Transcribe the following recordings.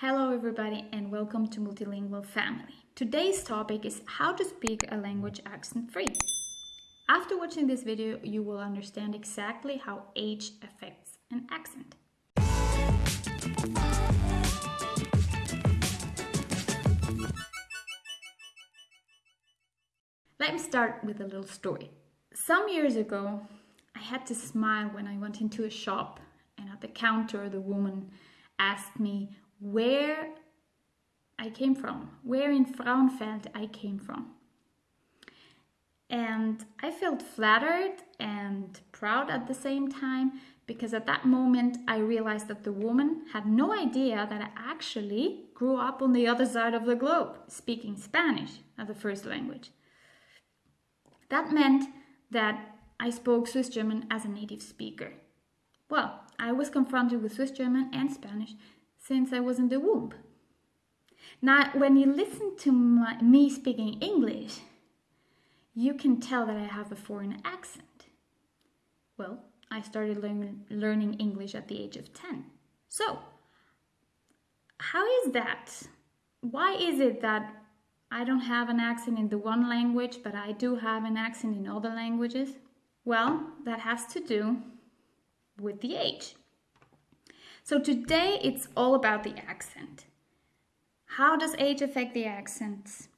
Hello everybody and welcome to Multilingual Family. Today's topic is how to speak a language accent free. After watching this video, you will understand exactly how age affects an accent. Let me start with a little story. Some years ago, I had to smile when I went into a shop and at the counter the woman asked me where I came from, where in Frauenfeld I came from. And I felt flattered and proud at the same time because at that moment I realized that the woman had no idea that I actually grew up on the other side of the globe, speaking Spanish as a first language. That meant that I spoke Swiss German as a native speaker. Well, I was confronted with Swiss German and Spanish since I was in the womb. Now, when you listen to my, me speaking English, you can tell that I have a foreign accent. Well, I started learn, learning English at the age of 10. So, how is that? Why is it that I don't have an accent in the one language, but I do have an accent in other languages? Well, that has to do with the age. So today it's all about the accent. How does age affect the accents?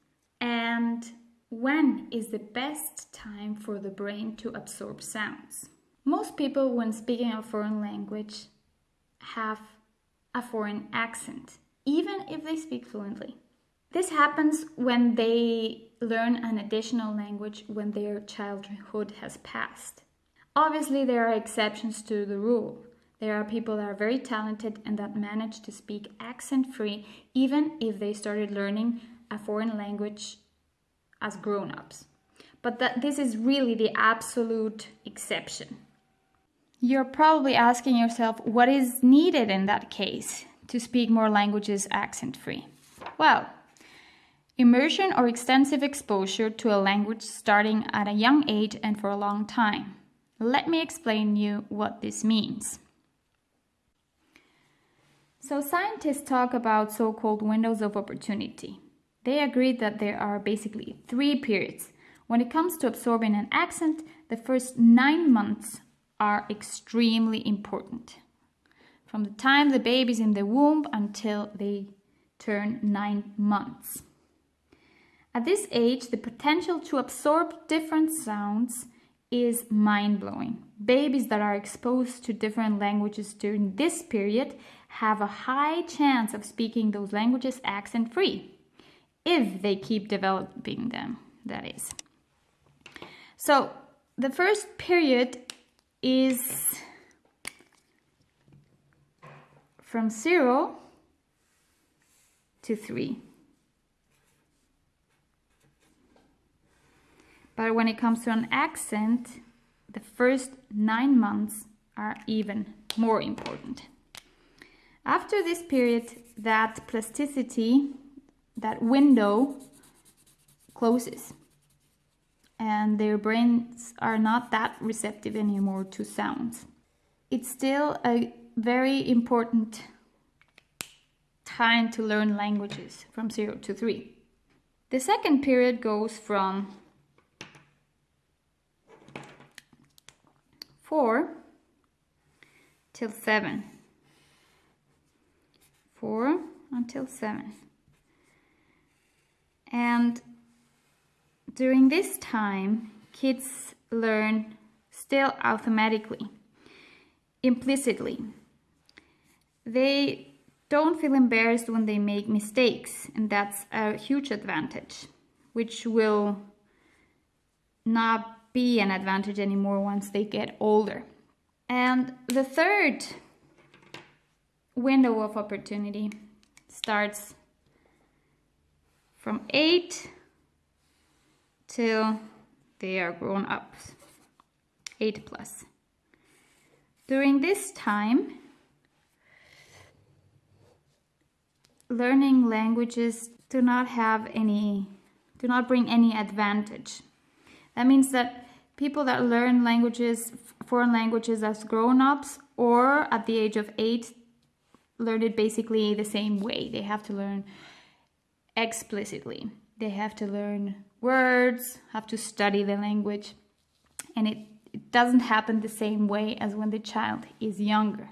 And when is the best time for the brain to absorb sounds? Most people, when speaking a foreign language, have a foreign accent, even if they speak fluently. This happens when they learn an additional language when their childhood has passed. Obviously, there are exceptions to the rule. There are people that are very talented and that manage to speak accent free even if they started learning a foreign language as grown ups. But that this is really the absolute exception. You're probably asking yourself what is needed in that case to speak more languages accent free. Well, immersion or extensive exposure to a language starting at a young age and for a long time. Let me explain you what this means. So scientists talk about so-called windows of opportunity. They agree that there are basically three periods. When it comes to absorbing an accent, the first nine months are extremely important. From the time the baby's in the womb until they turn nine months. At this age, the potential to absorb different sounds is mind-blowing. Babies that are exposed to different languages during this period have a high chance of speaking those languages accent-free, if they keep developing them, that is. So the first period is from zero to three. But when it comes to an accent, the first nine months are even more important. After this period, that plasticity, that window closes and their brains are not that receptive anymore to sounds. It's still a very important time to learn languages from 0 to 3. The second period goes from 4 till 7. 4 until 7. And during this time, kids learn still automatically, implicitly. They don't feel embarrassed when they make mistakes, and that's a huge advantage, which will not be an advantage anymore once they get older. And the third window of opportunity starts from 8 till they are grown up, 8 plus. During this time, learning languages do not have any, do not bring any advantage that means that people that learn languages, foreign languages as grown-ups or at the age of eight learn it basically the same way. They have to learn explicitly. They have to learn words, have to study the language, and it, it doesn't happen the same way as when the child is younger.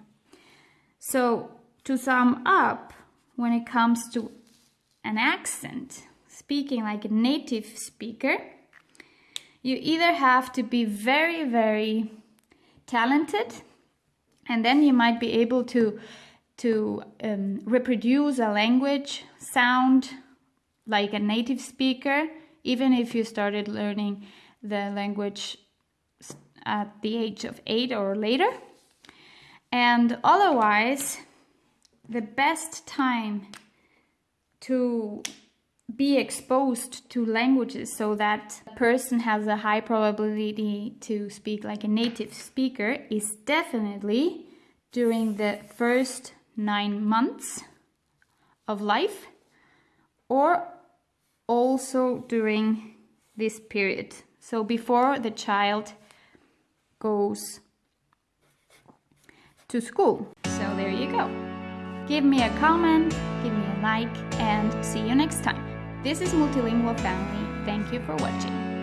So, to sum up, when it comes to an accent, speaking like a native speaker, you either have to be very, very talented, and then you might be able to to um, reproduce a language sound like a native speaker, even if you started learning the language at the age of eight or later. And otherwise, the best time to be exposed to languages so that a person has a high probability to speak like a native speaker is definitely during the first nine months of life or also during this period. So before the child goes to school. So there you go. Give me a comment, give me a like, and see you next time. This is Multilingual Family. Thank you for watching.